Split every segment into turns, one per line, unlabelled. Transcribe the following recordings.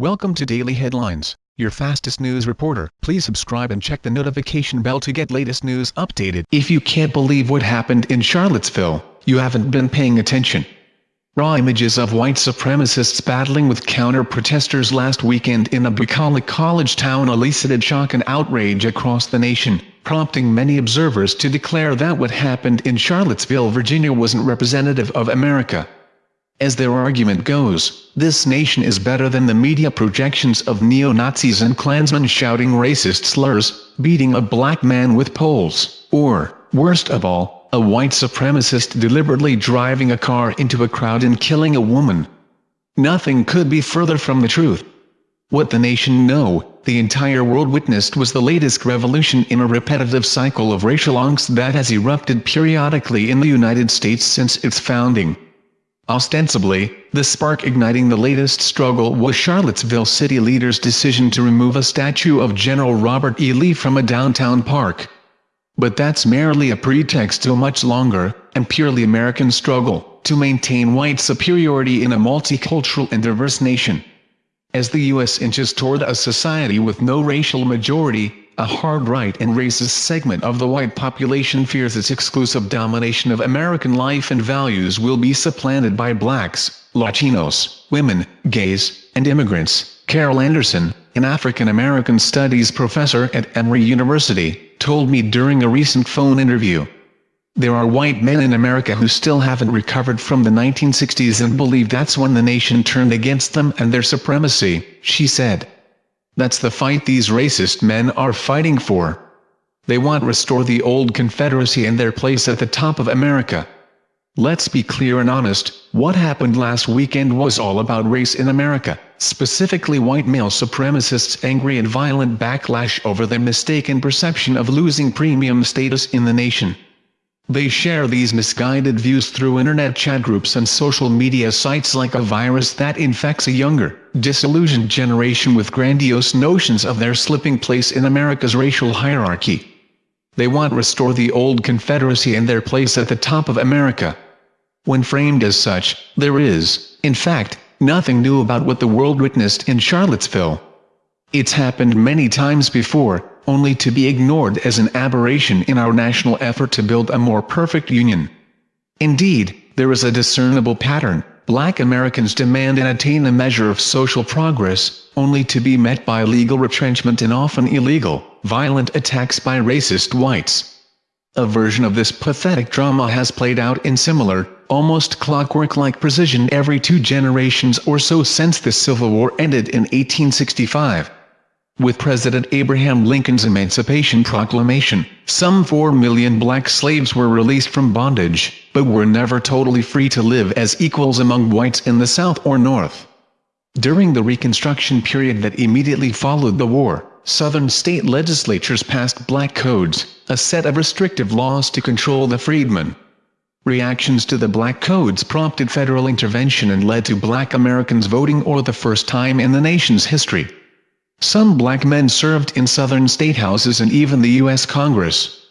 Welcome to Daily Headlines, your fastest news reporter. Please subscribe and check the notification bell to get latest news updated. If you can't believe what happened in Charlottesville, you haven't been paying attention. Raw images of white supremacists battling with counter-protesters last weekend in a bucolic college town elicited shock and outrage across the nation, prompting many observers to declare that what happened in Charlottesville, Virginia wasn't representative of America. As their argument goes, this nation is better than the media projections of neo-Nazis and Klansmen shouting racist slurs, beating a black man with poles, or, worst of all, a white supremacist deliberately driving a car into a crowd and killing a woman. Nothing could be further from the truth. What the nation know, the entire world witnessed was the latest revolution in a repetitive cycle of racial angst that has erupted periodically in the United States since its founding. Ostensibly, the spark igniting the latest struggle was Charlottesville city leaders' decision to remove a statue of General Robert E. Lee from a downtown park. But that's merely a pretext to a much longer, and purely American struggle, to maintain white superiority in a multicultural and diverse nation. As the U.S. inches toward a society with no racial majority, a hard-right and racist segment of the white population fears its exclusive domination of American life and values will be supplanted by blacks, Latinos, women, gays, and immigrants. Carol Anderson, an African-American studies professor at Emory University, told me during a recent phone interview. There are white men in America who still haven't recovered from the 1960s and believe that's when the nation turned against them and their supremacy, she said. That's the fight these racist men are fighting for. They want restore the old Confederacy and their place at the top of America. Let's be clear and honest, what happened last weekend was all about race in America, specifically white male supremacists' angry and violent backlash over their mistaken perception of losing premium status in the nation. They share these misguided views through internet chat groups and social media sites like a virus that infects a younger, disillusioned generation with grandiose notions of their slipping place in America's racial hierarchy. They want to restore the old Confederacy and their place at the top of America. When framed as such, there is, in fact, nothing new about what the world witnessed in Charlottesville. It's happened many times before, only to be ignored as an aberration in our national effort to build a more perfect union. Indeed, there is a discernible pattern, black Americans demand and attain a measure of social progress, only to be met by legal retrenchment and often illegal, violent attacks by racist whites. A version of this pathetic drama has played out in similar, almost clockwork-like precision every two generations or so since the Civil War ended in 1865. With President Abraham Lincoln's Emancipation Proclamation, some 4 million black slaves were released from bondage, but were never totally free to live as equals among whites in the South or North. During the Reconstruction period that immediately followed the war, Southern state legislatures passed black codes, a set of restrictive laws to control the freedmen. Reactions to the black codes prompted federal intervention and led to black Americans voting for the first time in the nation's history. Some black men served in southern statehouses and even the U.S. Congress.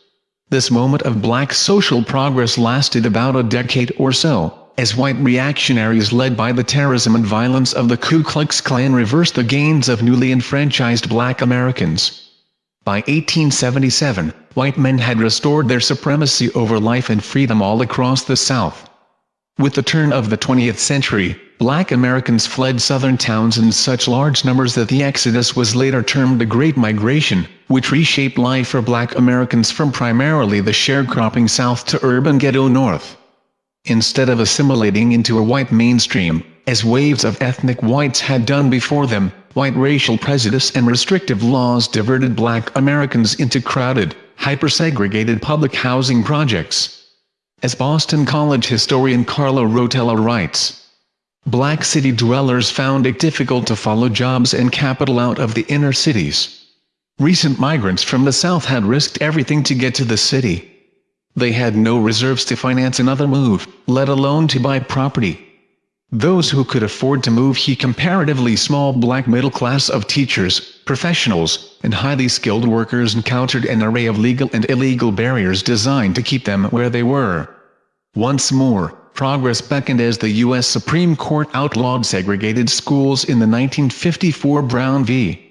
This moment of black social progress lasted about a decade or so, as white reactionaries led by the terrorism and violence of the Ku Klux Klan reversed the gains of newly enfranchised black Americans. By 1877, white men had restored their supremacy over life and freedom all across the South. With the turn of the 20th century, black Americans fled southern towns in such large numbers that the exodus was later termed the Great Migration, which reshaped life for black Americans from primarily the sharecropping South to urban ghetto North. Instead of assimilating into a white mainstream, as waves of ethnic whites had done before them, white racial prejudice and restrictive laws diverted black Americans into crowded, hyper-segregated public housing projects. As Boston College historian Carlo Rotella writes, Black city dwellers found it difficult to follow jobs and capital out of the inner cities. Recent migrants from the south had risked everything to get to the city. They had no reserves to finance another move, let alone to buy property. Those who could afford to move he comparatively small black middle class of teachers, professionals, and highly skilled workers encountered an array of legal and illegal barriers designed to keep them where they were. Once more, progress beckoned as the U.S. Supreme Court outlawed segregated schools in the 1954 Brown v.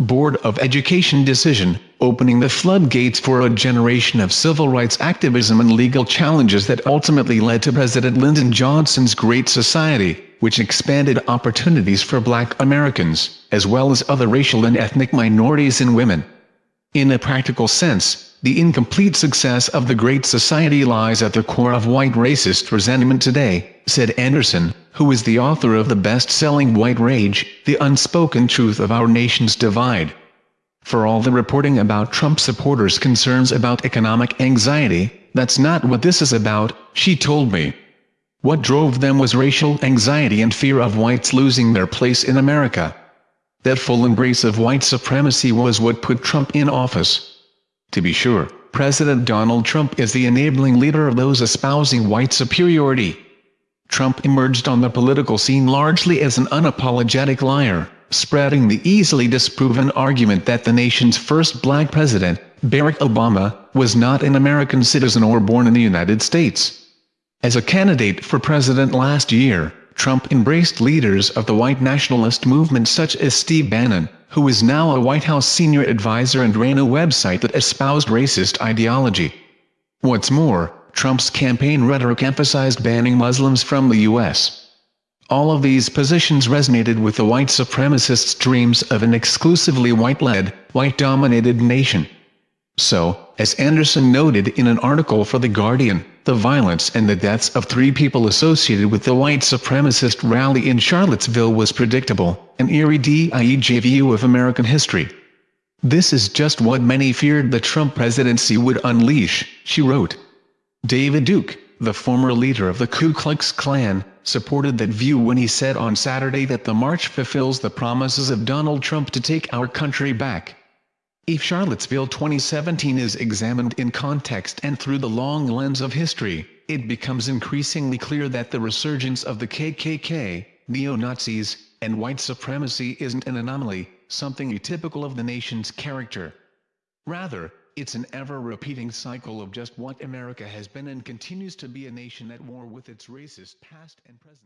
Board of Education decision, opening the floodgates for a generation of civil rights activism and legal challenges that ultimately led to President Lyndon Johnson's Great Society, which expanded opportunities for black Americans, as well as other racial and ethnic minorities and women. In a practical sense, the incomplete success of the Great Society lies at the core of white racist resentment today, said Anderson, who is the author of the best-selling White Rage, The Unspoken Truth of Our Nation's Divide. For all the reporting about Trump supporters' concerns about economic anxiety, that's not what this is about, she told me. What drove them was racial anxiety and fear of whites losing their place in America. That full embrace of white supremacy was what put Trump in office. To be sure, President Donald Trump is the enabling leader of those espousing white superiority. Trump emerged on the political scene largely as an unapologetic liar, spreading the easily disproven argument that the nation's first black president, Barack Obama, was not an American citizen or born in the United States. As a candidate for president last year, Trump embraced leaders of the white nationalist movement such as Steve Bannon, who is now a White House senior advisor and ran a website that espoused racist ideology. What's more, Trump's campaign rhetoric emphasized banning Muslims from the U.S. All of these positions resonated with the white supremacists' dreams of an exclusively white-led, white-dominated nation. So, as Anderson noted in an article for The Guardian, the violence and the deaths of three people associated with the white supremacist rally in Charlottesville was predictable, an eerie déjà vu of American history. This is just what many feared the Trump presidency would unleash, she wrote. David Duke, the former leader of the Ku Klux Klan, supported that view when he said on Saturday that the march fulfills the promises of Donald Trump to take our country back. If Charlottesville 2017 is examined in context and through the long lens of history, it becomes increasingly clear that the resurgence of the KKK, neo-Nazis, and white supremacy isn't an anomaly, something atypical of the nation's character. Rather, it's an ever-repeating cycle of just what America has been and continues to be a nation at war with its racist past and present.